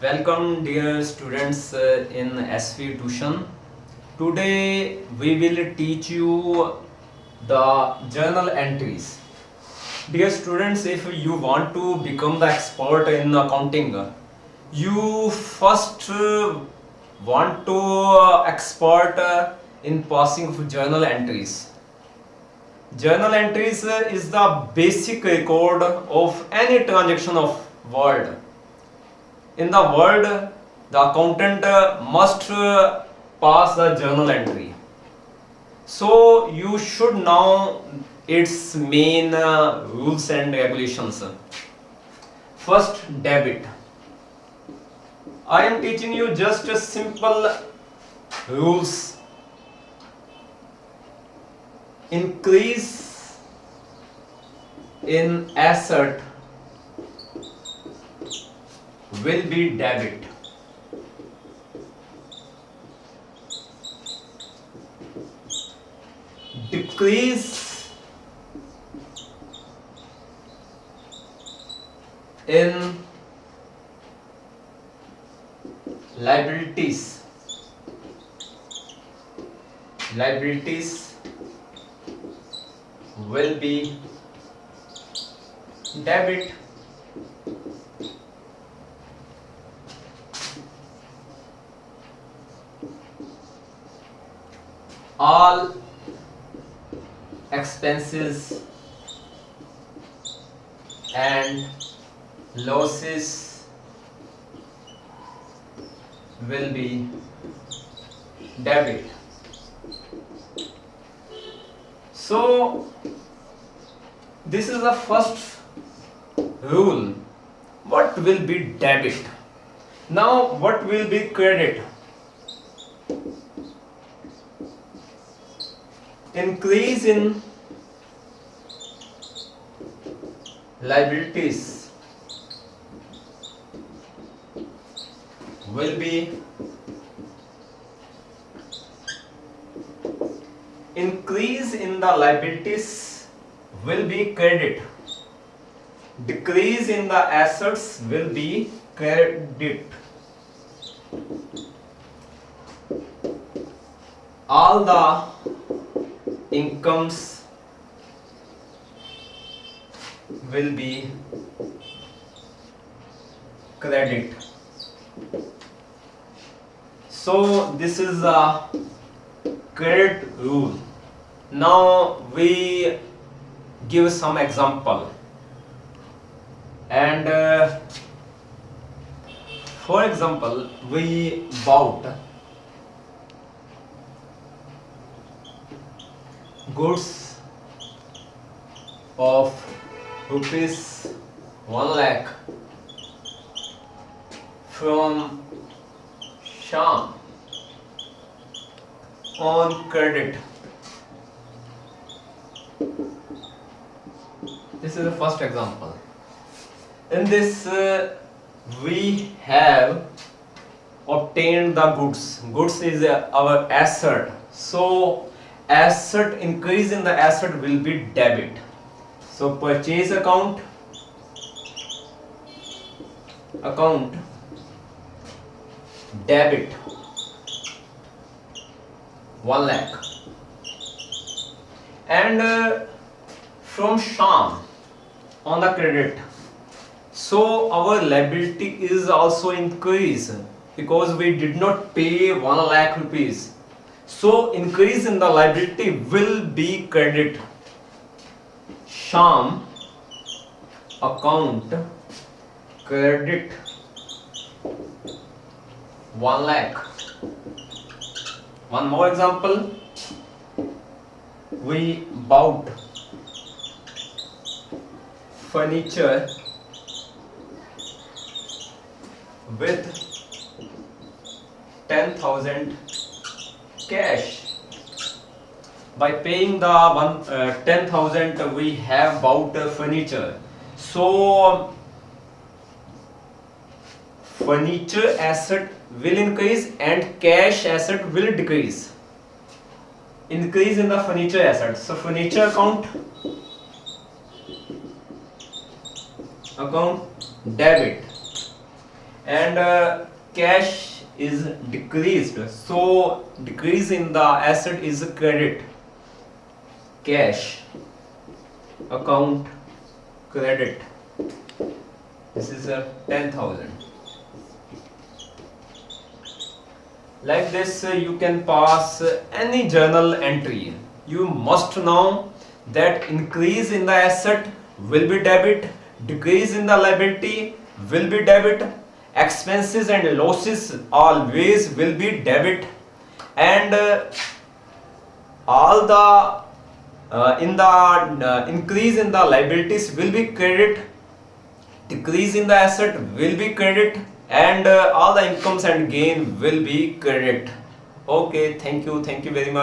Welcome dear students uh, in SV tuition. Today we will teach you the journal entries. Dear students, if you want to become the expert in accounting, you first uh, want to uh, expert in passing of journal entries. Journal entries is the basic record of any transaction of world. In the world the accountant must uh, pass the journal entry. So you should know its main uh, rules and regulations. First debit. I am teaching you just simple rules increase in asset will be debit. Decrease in liabilities. Liabilities will be debit. all expenses and losses will be debit so this is the first rule. What will be debit? Now what will be credit? Increase in liabilities will be increase in the liabilities will be credit. Decrease in the assets will be credit. All the incomes will be credit. So this is a credit rule. Now we give some example and uh, for example we bought goods of rupees 1 lakh from Sham on credit. This is the first example. In this, uh, we have obtained the goods. Goods is uh, our asset. So, asset increase in the asset will be debit so purchase account account debit 1 lakh and uh, from sham on the credit so our liability is also increase because we did not pay 1 lakh rupees so increase in the liability will be credit. Sham account credit 1 lakh. One more example. We bought furniture with 10,000 cash. By paying the one uh, 10000 we have bought uh, furniture. So furniture asset will increase and cash asset will decrease. Increase in the furniture asset. So furniture account account debit. And uh, cash is decreased. So decrease in the asset is credit. Cash account credit. This is a 10000 like this uh, you can pass uh, any journal entry. You must know that increase in the asset will be debit decrease in the liability will be debit. Expenses and losses always will be debit. And uh, all the uh, in the uh, increase in the liabilities will be credit. Decrease in the asset will be credit. And uh, all the incomes and gain will be credit. Okay thank you. Thank you very much